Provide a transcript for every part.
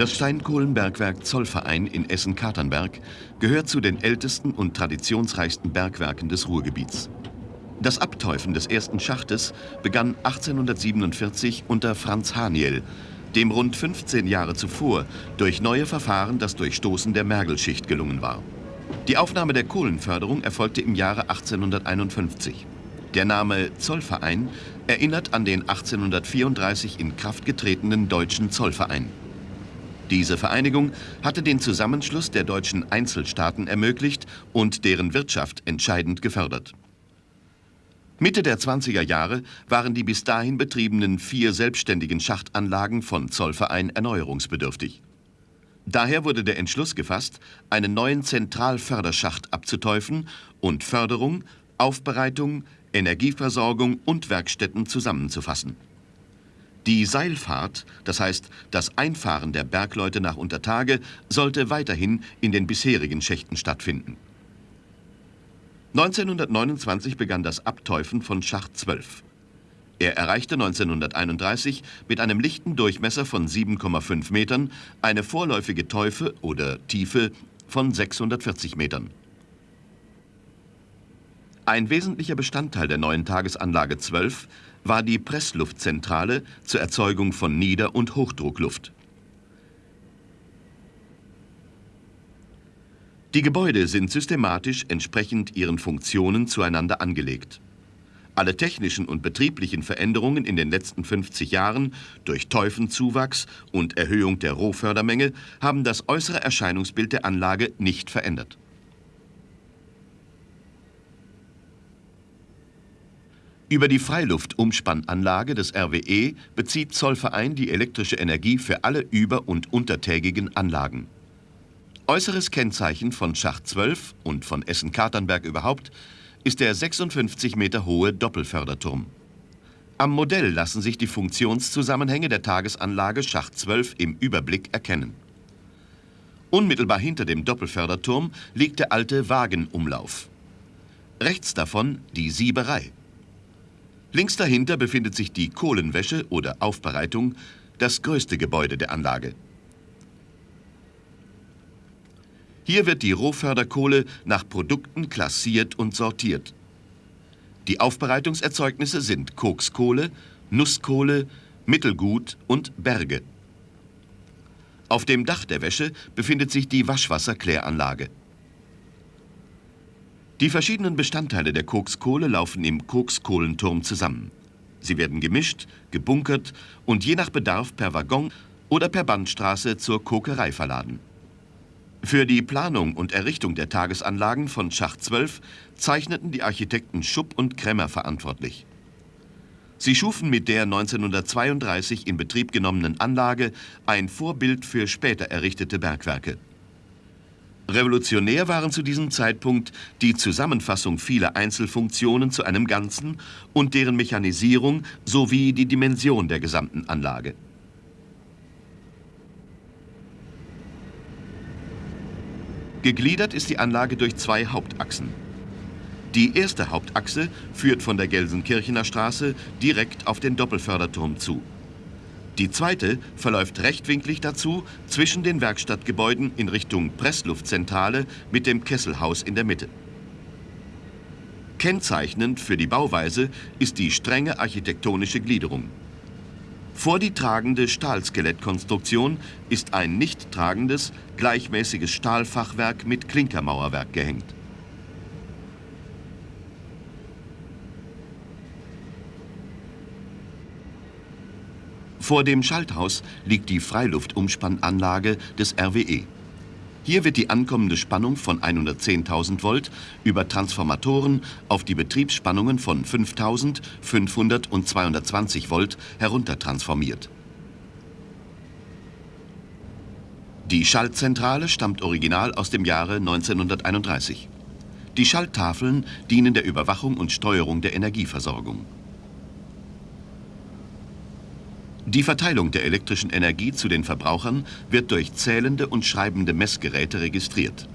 Das Steinkohlenbergwerk Zollverein in Essen-Katernberg gehört zu den ältesten und traditionsreichsten Bergwerken des Ruhrgebiets. Das Abteufen des ersten Schachtes begann 1847 unter Franz Haniel, dem rund 15 Jahre zuvor durch neue Verfahren das Durchstoßen der Mergelschicht gelungen war. Die Aufnahme der Kohlenförderung erfolgte im Jahre 1851. Der Name Zollverein erinnert an den 1834 in Kraft getretenen Deutschen Zollverein. Diese Vereinigung hatte den Zusammenschluss der deutschen Einzelstaaten ermöglicht und deren Wirtschaft entscheidend gefördert. Mitte der 20er Jahre waren die bis dahin betriebenen vier selbstständigen Schachtanlagen von Zollverein erneuerungsbedürftig. Daher wurde der Entschluss gefasst, einen neuen Zentralförderschacht abzuteufen und Förderung, Aufbereitung, Energieversorgung und Werkstätten zusammenzufassen. Die Seilfahrt, das heißt das Einfahren der Bergleute nach Untertage, sollte weiterhin in den bisherigen Schächten stattfinden. 1929 begann das Abteufen von Schacht 12. Er erreichte 1931 mit einem lichten Durchmesser von 7,5 Metern eine vorläufige Teufe oder Tiefe von 640 Metern. Ein wesentlicher Bestandteil der neuen Tagesanlage 12 war die Pressluftzentrale zur Erzeugung von Nieder- und Hochdruckluft. Die Gebäude sind systematisch entsprechend ihren Funktionen zueinander angelegt. Alle technischen und betrieblichen Veränderungen in den letzten 50 Jahren durch Teufenzuwachs und Erhöhung der Rohfördermenge haben das äußere Erscheinungsbild der Anlage nicht verändert. Über die Freiluftumspannanlage des RWE bezieht Zollverein die elektrische Energie für alle über- und untertägigen Anlagen. Äußeres Kennzeichen von Schacht 12 und von Essen-Katernberg überhaupt ist der 56 Meter hohe Doppelförderturm. Am Modell lassen sich die Funktionszusammenhänge der Tagesanlage Schacht 12 im Überblick erkennen. Unmittelbar hinter dem Doppelförderturm liegt der alte Wagenumlauf. Rechts davon die Sieberei. Links dahinter befindet sich die Kohlenwäsche oder Aufbereitung, das größte Gebäude der Anlage. Hier wird die Rohförderkohle nach Produkten klassiert und sortiert. Die Aufbereitungserzeugnisse sind Kokskohle, Nusskohle, Mittelgut und Berge. Auf dem Dach der Wäsche befindet sich die Waschwasserkläranlage. Die verschiedenen Bestandteile der Kokskohle laufen im Kokskohlenturm zusammen. Sie werden gemischt, gebunkert und je nach Bedarf per Waggon oder per Bandstraße zur Kokerei verladen. Für die Planung und Errichtung der Tagesanlagen von Schacht 12 zeichneten die Architekten Schupp und Kremmer verantwortlich. Sie schufen mit der 1932 in Betrieb genommenen Anlage ein Vorbild für später errichtete Bergwerke. Revolutionär waren zu diesem Zeitpunkt die Zusammenfassung vieler Einzelfunktionen zu einem Ganzen und deren Mechanisierung sowie die Dimension der gesamten Anlage. Gegliedert ist die Anlage durch zwei Hauptachsen. Die erste Hauptachse führt von der Gelsenkirchener Straße direkt auf den Doppelförderturm zu. Die zweite verläuft rechtwinklig dazu zwischen den Werkstattgebäuden in Richtung Pressluftzentrale mit dem Kesselhaus in der Mitte. Kennzeichnend für die Bauweise ist die strenge architektonische Gliederung. Vor die tragende Stahlskelettkonstruktion ist ein nicht tragendes, gleichmäßiges Stahlfachwerk mit Klinkermauerwerk gehängt. Vor dem Schalthaus liegt die Freiluftumspannanlage des RWE. Hier wird die ankommende Spannung von 110.000 Volt über Transformatoren auf die Betriebsspannungen von 5.000, 500 und 220 Volt heruntertransformiert. Die Schaltzentrale stammt original aus dem Jahre 1931. Die Schalttafeln dienen der Überwachung und Steuerung der Energieversorgung. Die Verteilung der elektrischen Energie zu den Verbrauchern wird durch zählende und schreibende Messgeräte registriert.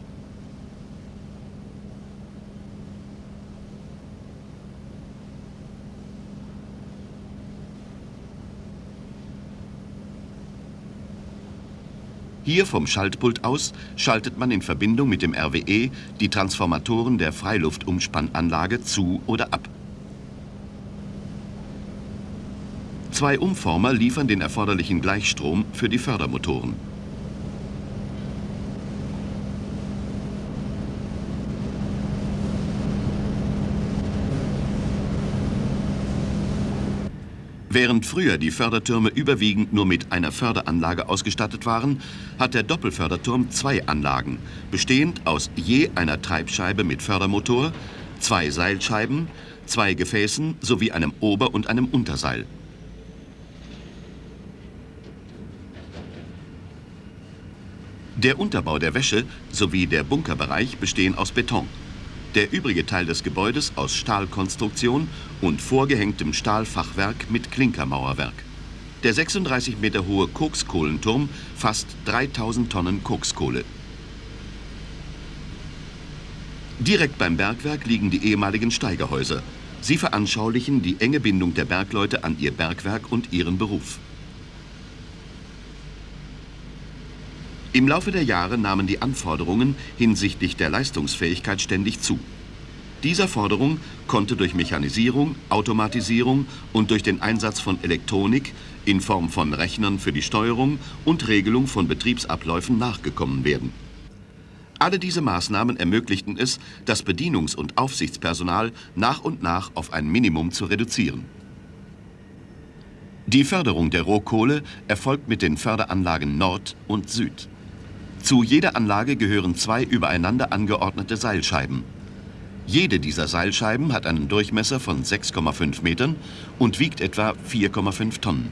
Hier vom Schaltpult aus schaltet man in Verbindung mit dem RWE die Transformatoren der Freiluftumspannanlage zu oder ab. Zwei Umformer liefern den erforderlichen Gleichstrom für die Fördermotoren. Während früher die Fördertürme überwiegend nur mit einer Förderanlage ausgestattet waren, hat der Doppelförderturm zwei Anlagen, bestehend aus je einer Treibscheibe mit Fördermotor, zwei Seilscheiben, zwei Gefäßen sowie einem Ober- und einem Unterseil. Der Unterbau der Wäsche sowie der Bunkerbereich bestehen aus Beton. Der übrige Teil des Gebäudes aus Stahlkonstruktion und vorgehängtem Stahlfachwerk mit Klinkermauerwerk. Der 36 Meter hohe Kokskohlenturm fasst 3000 Tonnen Kokskohle. Direkt beim Bergwerk liegen die ehemaligen Steigerhäuser. Sie veranschaulichen die enge Bindung der Bergleute an ihr Bergwerk und ihren Beruf. Im Laufe der Jahre nahmen die Anforderungen hinsichtlich der Leistungsfähigkeit ständig zu. Dieser Forderung konnte durch Mechanisierung, Automatisierung und durch den Einsatz von Elektronik in Form von Rechnern für die Steuerung und Regelung von Betriebsabläufen nachgekommen werden. Alle diese Maßnahmen ermöglichten es, das Bedienungs- und Aufsichtspersonal nach und nach auf ein Minimum zu reduzieren. Die Förderung der Rohkohle erfolgt mit den Förderanlagen Nord und Süd. Zu jeder Anlage gehören zwei übereinander angeordnete Seilscheiben. Jede dieser Seilscheiben hat einen Durchmesser von 6,5 Metern und wiegt etwa 4,5 Tonnen.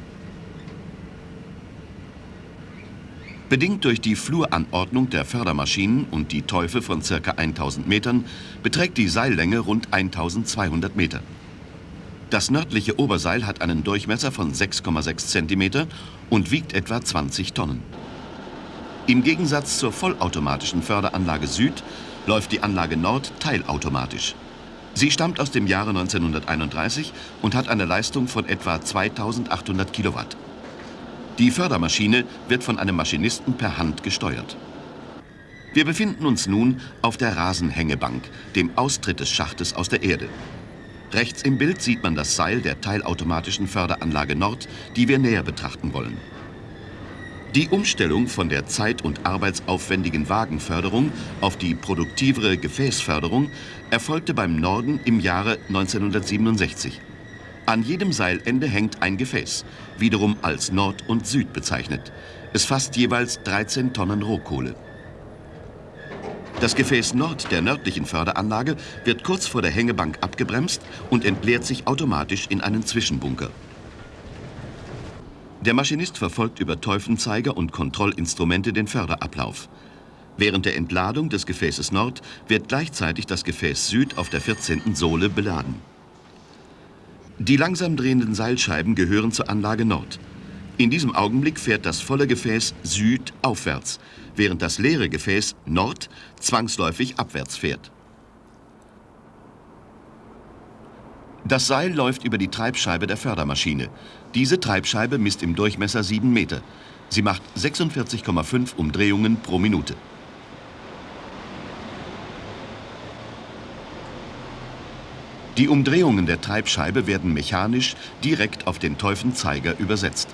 Bedingt durch die Fluranordnung der Fördermaschinen und die Teufel von ca. 1000 Metern beträgt die Seillänge rund 1200 Meter. Das nördliche Oberseil hat einen Durchmesser von 6,6 cm und wiegt etwa 20 Tonnen. Im Gegensatz zur vollautomatischen Förderanlage Süd läuft die Anlage Nord teilautomatisch. Sie stammt aus dem Jahre 1931 und hat eine Leistung von etwa 2800 Kilowatt. Die Fördermaschine wird von einem Maschinisten per Hand gesteuert. Wir befinden uns nun auf der Rasenhängebank, dem Austritt des Schachtes aus der Erde. Rechts im Bild sieht man das Seil der teilautomatischen Förderanlage Nord, die wir näher betrachten wollen. Die Umstellung von der zeit- und arbeitsaufwendigen Wagenförderung auf die produktivere Gefäßförderung erfolgte beim Norden im Jahre 1967. An jedem Seilende hängt ein Gefäß, wiederum als Nord und Süd bezeichnet. Es fasst jeweils 13 Tonnen Rohkohle. Das Gefäß Nord der nördlichen Förderanlage wird kurz vor der Hängebank abgebremst und entleert sich automatisch in einen Zwischenbunker. Der Maschinist verfolgt über Teufenzeiger und Kontrollinstrumente den Förderablauf. Während der Entladung des Gefäßes Nord wird gleichzeitig das Gefäß Süd auf der 14. Sohle beladen. Die langsam drehenden Seilscheiben gehören zur Anlage Nord. In diesem Augenblick fährt das volle Gefäß Süd aufwärts, während das leere Gefäß Nord zwangsläufig abwärts fährt. Das Seil läuft über die Treibscheibe der Fördermaschine. Diese Treibscheibe misst im Durchmesser 7 Meter. Sie macht 46,5 Umdrehungen pro Minute. Die Umdrehungen der Treibscheibe werden mechanisch direkt auf den Teufenzeiger übersetzt.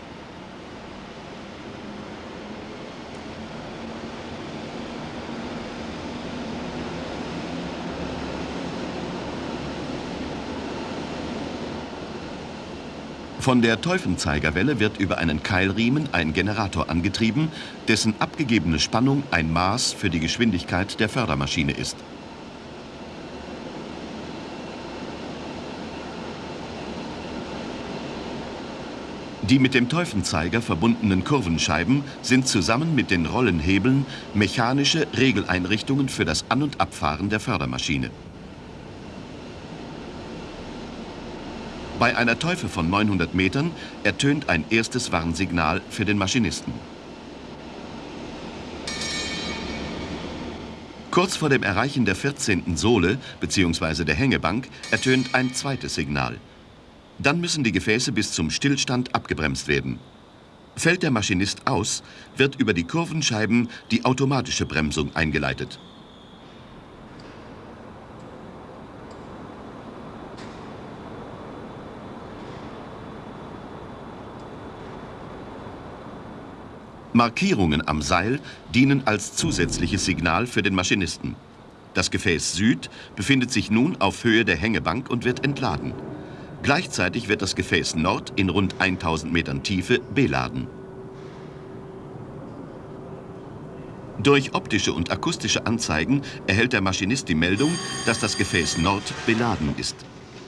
Von der Teufenzeigerwelle wird über einen Keilriemen ein Generator angetrieben, dessen abgegebene Spannung ein Maß für die Geschwindigkeit der Fördermaschine ist. Die mit dem Teufenzeiger verbundenen Kurvenscheiben sind zusammen mit den Rollenhebeln mechanische Regeleinrichtungen für das An- und Abfahren der Fördermaschine. Bei einer Teufel von 900 Metern ertönt ein erstes Warnsignal für den Maschinisten. Kurz vor dem Erreichen der 14. Sohle bzw. der Hängebank ertönt ein zweites Signal. Dann müssen die Gefäße bis zum Stillstand abgebremst werden. Fällt der Maschinist aus, wird über die Kurvenscheiben die automatische Bremsung eingeleitet. Markierungen am Seil dienen als zusätzliches Signal für den Maschinisten. Das Gefäß Süd befindet sich nun auf Höhe der Hängebank und wird entladen. Gleichzeitig wird das Gefäß Nord in rund 1000 Metern Tiefe beladen. Durch optische und akustische Anzeigen erhält der Maschinist die Meldung, dass das Gefäß Nord beladen ist.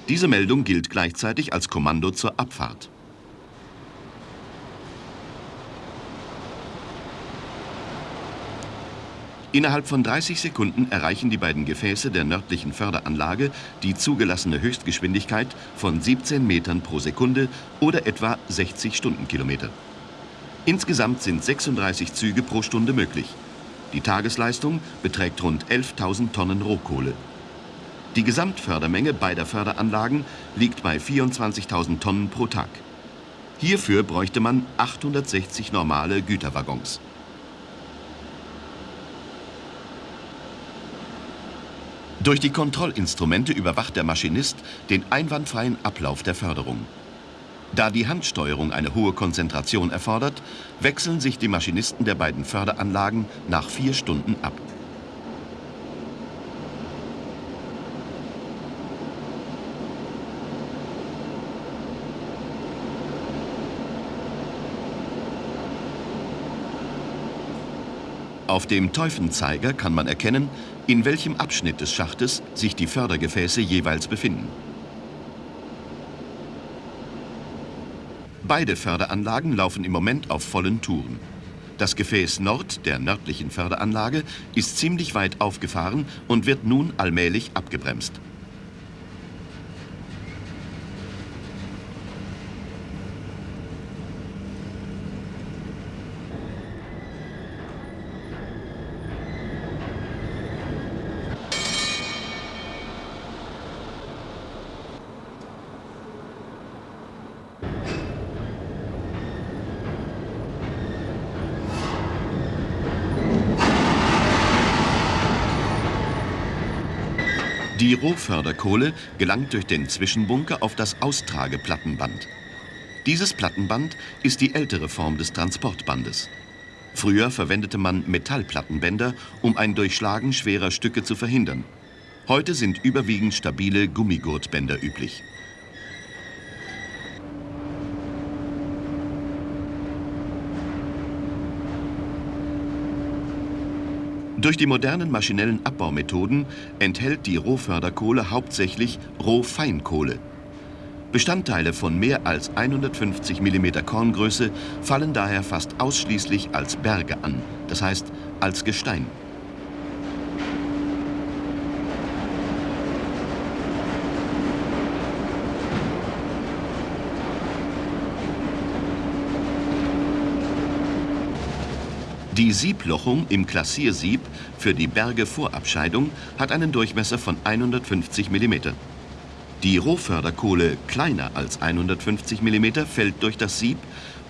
Diese Meldung gilt gleichzeitig als Kommando zur Abfahrt. Innerhalb von 30 Sekunden erreichen die beiden Gefäße der nördlichen Förderanlage die zugelassene Höchstgeschwindigkeit von 17 Metern pro Sekunde oder etwa 60 Stundenkilometer. Insgesamt sind 36 Züge pro Stunde möglich. Die Tagesleistung beträgt rund 11.000 Tonnen Rohkohle. Die Gesamtfördermenge beider Förderanlagen liegt bei 24.000 Tonnen pro Tag. Hierfür bräuchte man 860 normale Güterwaggons. Durch die Kontrollinstrumente überwacht der Maschinist den einwandfreien Ablauf der Förderung. Da die Handsteuerung eine hohe Konzentration erfordert, wechseln sich die Maschinisten der beiden Förderanlagen nach vier Stunden ab. Auf dem Teufenzeiger kann man erkennen, in welchem Abschnitt des Schachtes sich die Fördergefäße jeweils befinden. Beide Förderanlagen laufen im Moment auf vollen Touren. Das Gefäß Nord der nördlichen Förderanlage ist ziemlich weit aufgefahren und wird nun allmählich abgebremst. Die Rohförderkohle gelangt durch den Zwischenbunker auf das Austrageplattenband. Dieses Plattenband ist die ältere Form des Transportbandes. Früher verwendete man Metallplattenbänder, um ein Durchschlagen schwerer Stücke zu verhindern. Heute sind überwiegend stabile Gummigurtbänder üblich. Durch die modernen maschinellen Abbaumethoden enthält die Rohförderkohle hauptsächlich Rohfeinkohle. Bestandteile von mehr als 150 mm Korngröße fallen daher fast ausschließlich als Berge an, das heißt als Gestein. Die Sieblochung im Klassiersieb für die Bergevorabscheidung hat einen Durchmesser von 150 mm. Die Rohförderkohle kleiner als 150 mm fällt durch das Sieb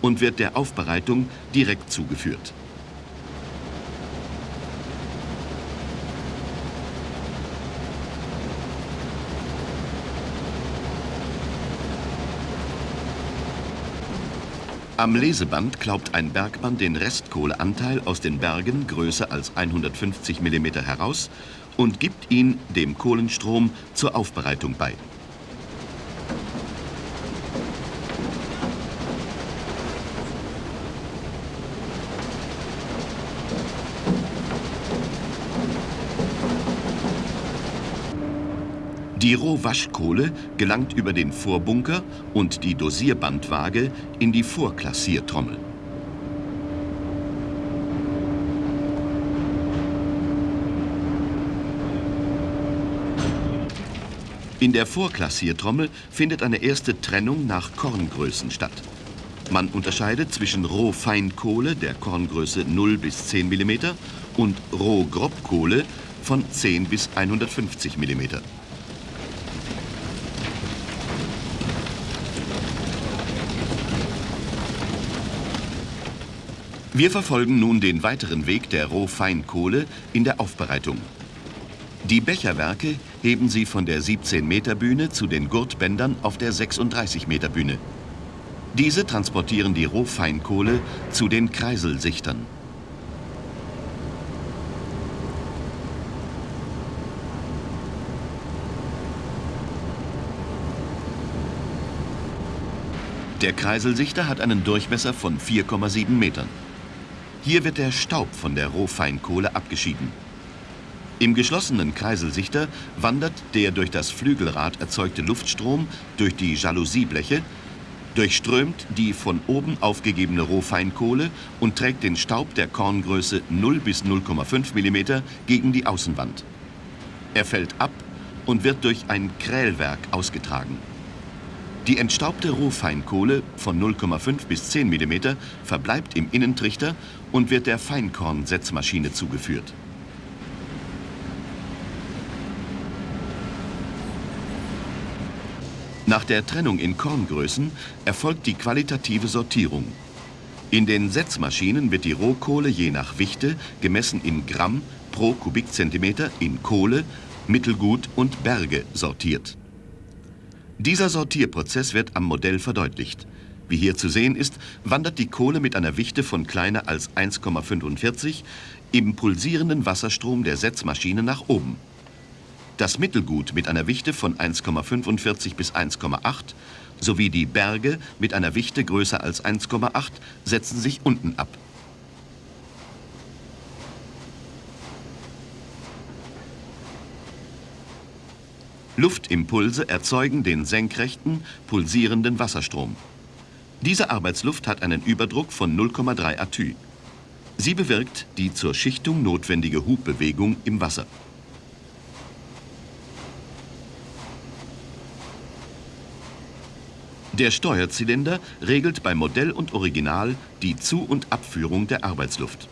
und wird der Aufbereitung direkt zugeführt. Am Leseband klaubt ein Bergmann den Restkohleanteil aus den Bergen größer als 150 mm heraus und gibt ihn dem Kohlenstrom zur Aufbereitung bei. Die Rohwaschkohle gelangt über den Vorbunker und die Dosierbandwaage in die Vorklassiertrommel. In der Vorklassiertrommel findet eine erste Trennung nach Korngrößen statt. Man unterscheidet zwischen Rohfeinkohle der Korngröße 0 bis 10 mm und Rohgrobkohle von 10 bis 150 mm. Wir verfolgen nun den weiteren Weg der Rohfeinkohle in der Aufbereitung. Die Becherwerke heben sie von der 17-Meter-Bühne zu den Gurtbändern auf der 36-Meter-Bühne. Diese transportieren die Rohfeinkohle zu den Kreiselsichtern. Der Kreiselsichter hat einen Durchmesser von 4,7 Metern. Hier wird der Staub von der Rohfeinkohle abgeschieden. Im geschlossenen Kreiselsichter wandert der durch das Flügelrad erzeugte Luftstrom durch die Jalousiebleche, durchströmt die von oben aufgegebene Rohfeinkohle und trägt den Staub der Korngröße 0 bis 0,5 mm gegen die Außenwand. Er fällt ab und wird durch ein Krählwerk ausgetragen. Die entstaubte Rohfeinkohle von 0,5 bis 10 mm verbleibt im Innentrichter und wird der Feinkornsetzmaschine zugeführt. Nach der Trennung in Korngrößen erfolgt die qualitative Sortierung. In den Setzmaschinen wird die Rohkohle je nach Wichte, gemessen in Gramm pro Kubikzentimeter, in Kohle, Mittelgut und Berge sortiert. Dieser Sortierprozess wird am Modell verdeutlicht. Wie hier zu sehen ist, wandert die Kohle mit einer Wichte von kleiner als 1,45 im pulsierenden Wasserstrom der Setzmaschine nach oben. Das Mittelgut mit einer Wichte von 1,45 bis 1,8 sowie die Berge mit einer Wichte größer als 1,8 setzen sich unten ab. Luftimpulse erzeugen den senkrechten, pulsierenden Wasserstrom. Diese Arbeitsluft hat einen Überdruck von 0,3 Atü. Sie bewirkt die zur Schichtung notwendige Hubbewegung im Wasser. Der Steuerzylinder regelt bei Modell und Original die Zu- und Abführung der Arbeitsluft.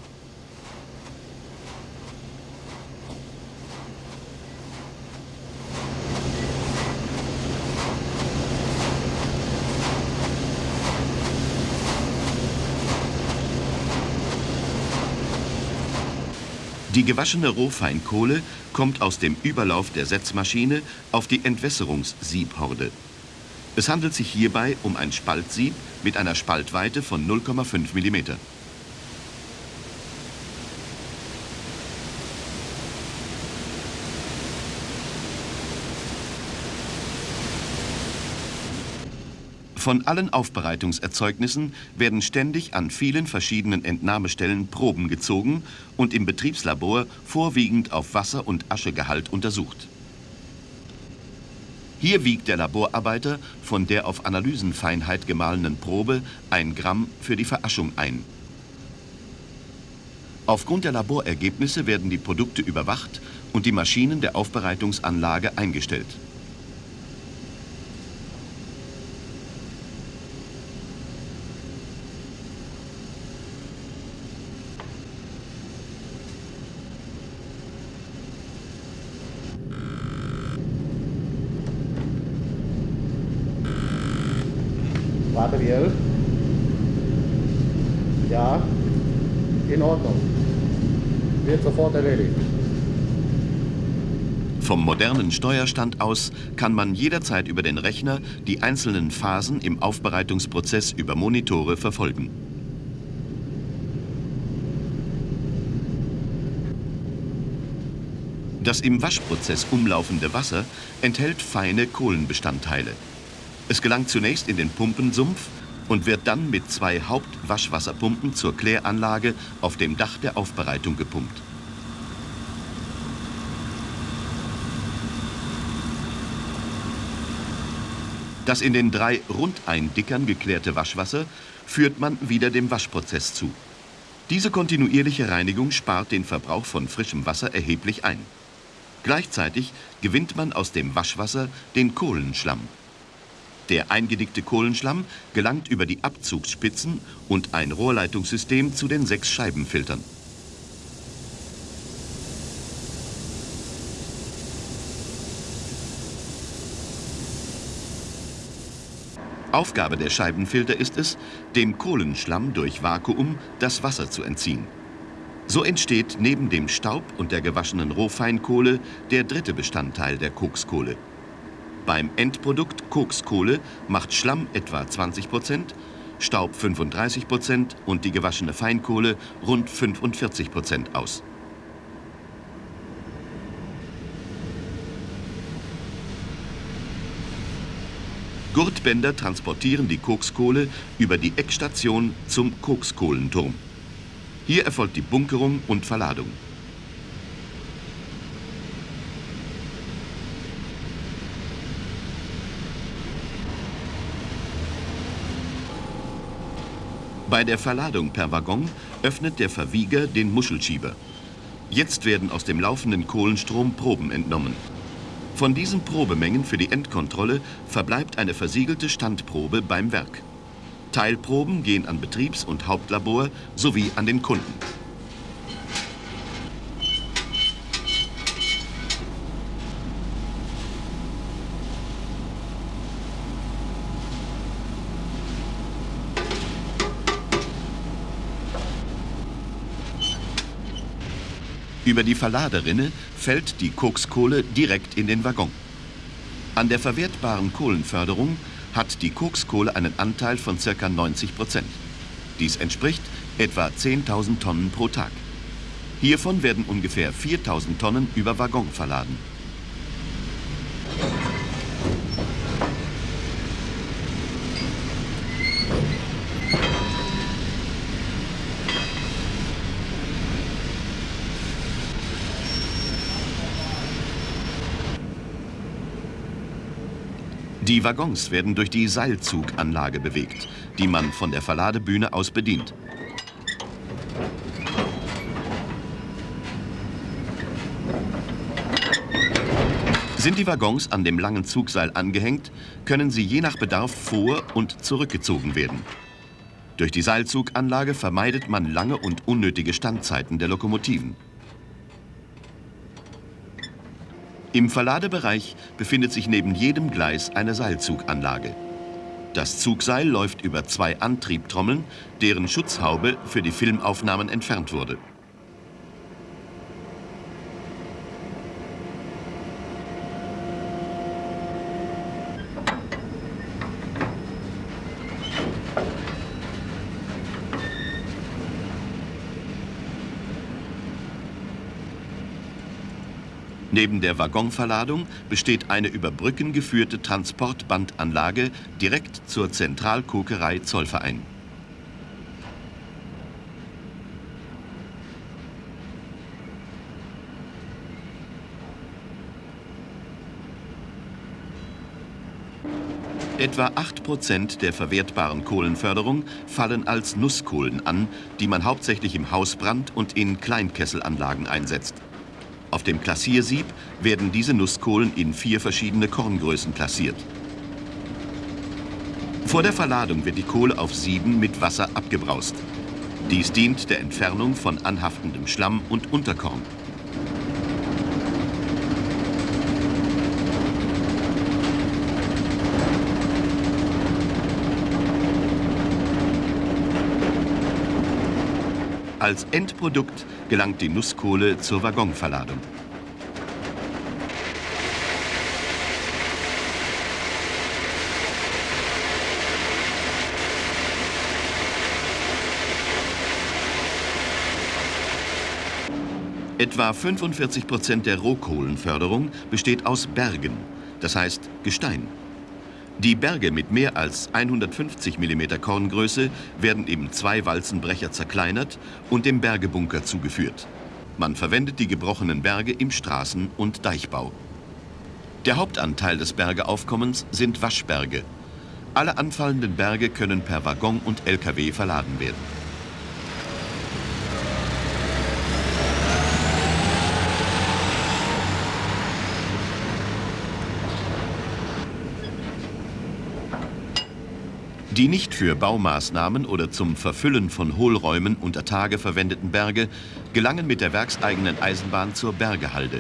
Die gewaschene Rohfeinkohle kommt aus dem Überlauf der Setzmaschine auf die Entwässerungssiebhorde. Es handelt sich hierbei um ein Spaltsieb mit einer Spaltweite von 0,5 mm. Von allen Aufbereitungserzeugnissen werden ständig an vielen verschiedenen Entnahmestellen Proben gezogen und im Betriebslabor vorwiegend auf Wasser- und Aschegehalt untersucht. Hier wiegt der Laborarbeiter von der auf Analysenfeinheit gemahlenen Probe ein Gramm für die Veraschung ein. Aufgrund der Laborergebnisse werden die Produkte überwacht und die Maschinen der Aufbereitungsanlage eingestellt. Modernen Steuerstand aus kann man jederzeit über den Rechner die einzelnen Phasen im Aufbereitungsprozess über Monitore verfolgen. Das im Waschprozess umlaufende Wasser enthält feine Kohlenbestandteile. Es gelangt zunächst in den Pumpensumpf und wird dann mit zwei Hauptwaschwasserpumpen zur Kläranlage auf dem Dach der Aufbereitung gepumpt. Das in den drei Rundeindickern geklärte Waschwasser führt man wieder dem Waschprozess zu. Diese kontinuierliche Reinigung spart den Verbrauch von frischem Wasser erheblich ein. Gleichzeitig gewinnt man aus dem Waschwasser den Kohlenschlamm. Der eingedickte Kohlenschlamm gelangt über die Abzugsspitzen und ein Rohrleitungssystem zu den sechs Scheibenfiltern. Aufgabe der Scheibenfilter ist es, dem Kohlenschlamm durch Vakuum das Wasser zu entziehen. So entsteht neben dem Staub und der gewaschenen Rohfeinkohle der dritte Bestandteil der Kokskohle. Beim Endprodukt Kokskohle macht Schlamm etwa 20 Prozent, Staub 35 Prozent und die gewaschene Feinkohle rund 45 Prozent aus. Gurtbänder transportieren die Kokskohle über die Eckstation zum Kokskohlenturm. Hier erfolgt die Bunkerung und Verladung. Bei der Verladung per Waggon öffnet der Verwieger den Muschelschieber. Jetzt werden aus dem laufenden Kohlenstrom Proben entnommen. Von diesen Probemengen für die Endkontrolle verbleibt eine versiegelte Standprobe beim Werk. Teilproben gehen an Betriebs- und Hauptlabor sowie an den Kunden. Über die Verladerinne fällt die Kokskohle direkt in den Waggon. An der verwertbaren Kohlenförderung hat die Kokskohle einen Anteil von ca. 90 Prozent. Dies entspricht etwa 10.000 Tonnen pro Tag. Hiervon werden ungefähr 4.000 Tonnen über Waggon verladen. Die Waggons werden durch die Seilzuganlage bewegt, die man von der Verladebühne aus bedient. Sind die Waggons an dem langen Zugseil angehängt, können sie je nach Bedarf vor- und zurückgezogen werden. Durch die Seilzuganlage vermeidet man lange und unnötige Standzeiten der Lokomotiven. Im Verladebereich befindet sich neben jedem Gleis eine Seilzuganlage. Das Zugseil läuft über zwei Antriebtrommeln, deren Schutzhaube für die Filmaufnahmen entfernt wurde. Neben der Waggonverladung besteht eine über Brücken geführte Transportbandanlage direkt zur Zentralkokerei Zollverein. Etwa 8% der verwertbaren Kohlenförderung fallen als Nusskohlen an, die man hauptsächlich im Hausbrand und in Kleinkesselanlagen einsetzt. Auf dem Klassiersieb werden diese Nusskohlen in vier verschiedene Korngrößen klassiert. Vor der Verladung wird die Kohle auf Sieben mit Wasser abgebraust. Dies dient der Entfernung von anhaftendem Schlamm und Unterkorn. Als Endprodukt gelangt die Nusskohle zur Waggonverladung. Etwa 45 Prozent der Rohkohlenförderung besteht aus Bergen, das heißt Gestein. Die Berge mit mehr als 150 mm Korngröße werden im Zwei-Walzenbrecher zerkleinert und dem Bergebunker zugeführt. Man verwendet die gebrochenen Berge im Straßen- und Deichbau. Der Hauptanteil des Bergeaufkommens sind Waschberge. Alle anfallenden Berge können per Waggon und Lkw verladen werden. Die nicht für Baumaßnahmen oder zum Verfüllen von Hohlräumen unter Tage verwendeten Berge gelangen mit der werkseigenen Eisenbahn zur Bergehalde.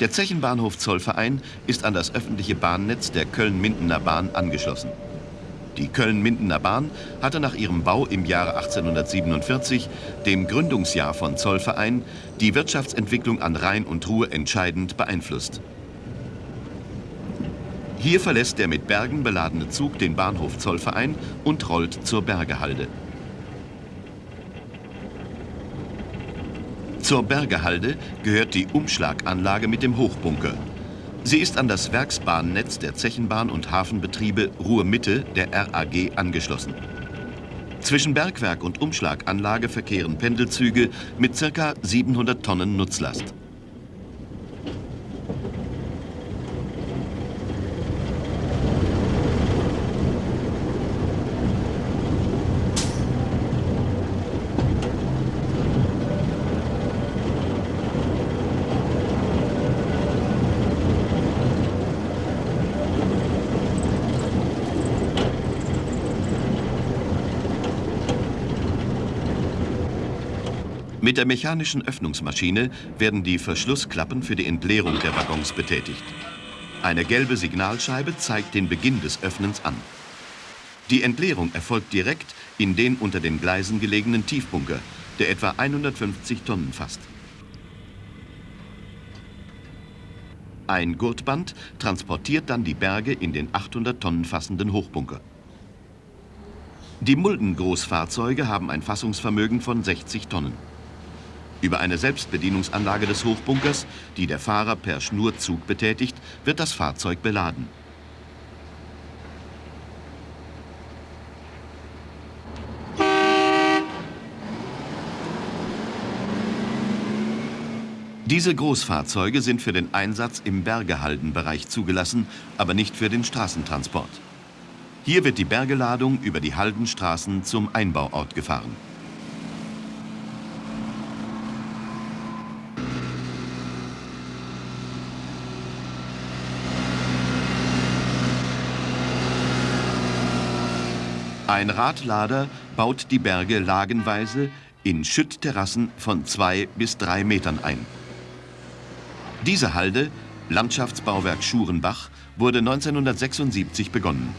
Der Zechenbahnhof Zollverein ist an das öffentliche Bahnnetz der Köln-Mindener Bahn angeschlossen. Die Köln-Mindener Bahn hatte nach ihrem Bau im Jahre 1847, dem Gründungsjahr von Zollverein, die Wirtschaftsentwicklung an Rhein und Ruhr entscheidend beeinflusst. Hier verlässt der mit Bergen beladene Zug den Bahnhof Zollverein und rollt zur Bergehalde. Zur Bergehalde gehört die Umschlaganlage mit dem Hochbunker. Sie ist an das Werksbahnnetz der Zechenbahn und Hafenbetriebe Ruhr-Mitte der RAG angeschlossen. Zwischen Bergwerk und Umschlaganlage verkehren Pendelzüge mit ca. 700 Tonnen Nutzlast. Mit der mechanischen Öffnungsmaschine werden die Verschlussklappen für die Entleerung der Waggons betätigt. Eine gelbe Signalscheibe zeigt den Beginn des Öffnens an. Die Entleerung erfolgt direkt in den unter den Gleisen gelegenen Tiefbunker, der etwa 150 Tonnen fasst. Ein Gurtband transportiert dann die Berge in den 800 Tonnen fassenden Hochbunker. Die Mulden-Großfahrzeuge haben ein Fassungsvermögen von 60 Tonnen. Über eine Selbstbedienungsanlage des Hochbunkers, die der Fahrer per Schnurzug betätigt, wird das Fahrzeug beladen. Diese Großfahrzeuge sind für den Einsatz im Bergehaldenbereich zugelassen, aber nicht für den Straßentransport. Hier wird die Bergeladung über die Haldenstraßen zum Einbauort gefahren. Ein Radlader baut die Berge lagenweise in Schüttterrassen von zwei bis drei Metern ein. Diese Halde, Landschaftsbauwerk Schurenbach, wurde 1976 begonnen.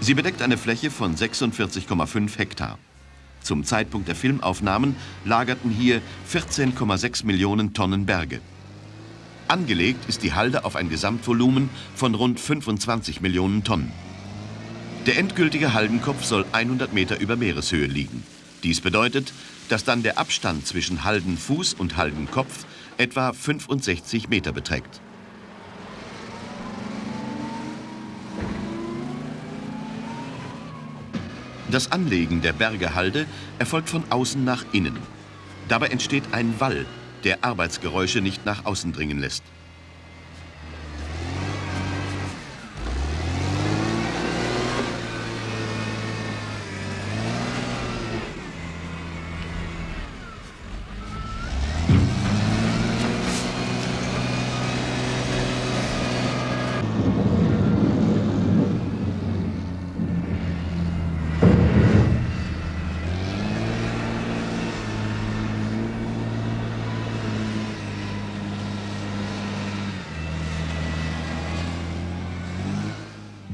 Sie bedeckt eine Fläche von 46,5 Hektar. Zum Zeitpunkt der Filmaufnahmen lagerten hier 14,6 Millionen Tonnen Berge. Angelegt ist die Halde auf ein Gesamtvolumen von rund 25 Millionen Tonnen. Der endgültige Haldenkopf soll 100 Meter über Meereshöhe liegen. Dies bedeutet, dass dann der Abstand zwischen Haldenfuß und Haldenkopf etwa 65 Meter beträgt. Das Anlegen der Bergehalde erfolgt von außen nach innen. Dabei entsteht ein Wall, der Arbeitsgeräusche nicht nach außen dringen lässt.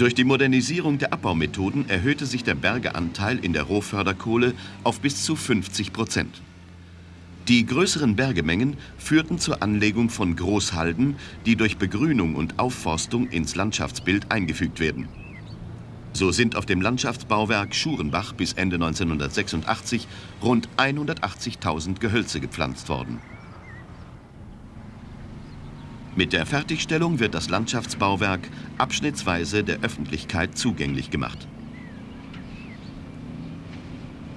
Durch die Modernisierung der Abbaumethoden erhöhte sich der Bergeanteil in der Rohförderkohle auf bis zu 50 Prozent. Die größeren Bergemengen führten zur Anlegung von Großhalden, die durch Begrünung und Aufforstung ins Landschaftsbild eingefügt werden. So sind auf dem Landschaftsbauwerk Schurenbach bis Ende 1986 rund 180.000 Gehölze gepflanzt worden. Mit der Fertigstellung wird das Landschaftsbauwerk abschnittsweise der Öffentlichkeit zugänglich gemacht.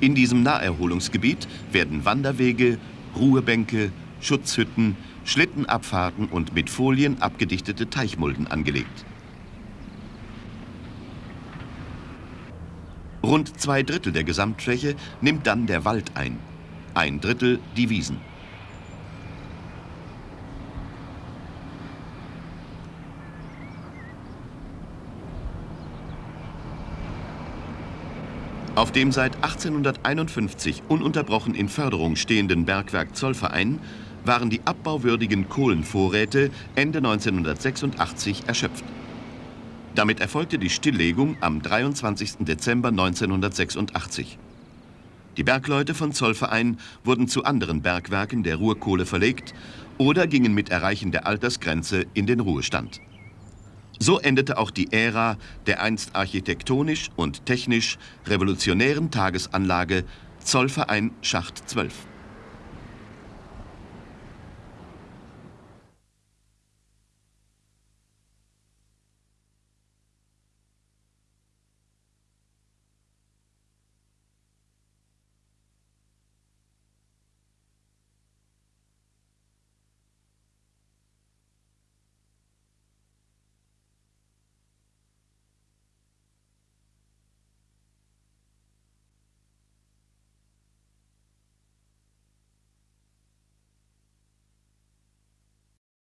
In diesem Naherholungsgebiet werden Wanderwege, Ruhebänke, Schutzhütten, Schlittenabfahrten und mit Folien abgedichtete Teichmulden angelegt. Rund zwei Drittel der Gesamtfläche nimmt dann der Wald ein, ein Drittel die Wiesen. Auf dem seit 1851 ununterbrochen in Förderung stehenden Bergwerk Zollverein waren die abbauwürdigen Kohlenvorräte Ende 1986 erschöpft. Damit erfolgte die Stilllegung am 23. Dezember 1986. Die Bergleute von Zollverein wurden zu anderen Bergwerken der Ruhrkohle verlegt oder gingen mit Erreichen der Altersgrenze in den Ruhestand. So endete auch die Ära der einst architektonisch und technisch revolutionären Tagesanlage Zollverein Schacht 12.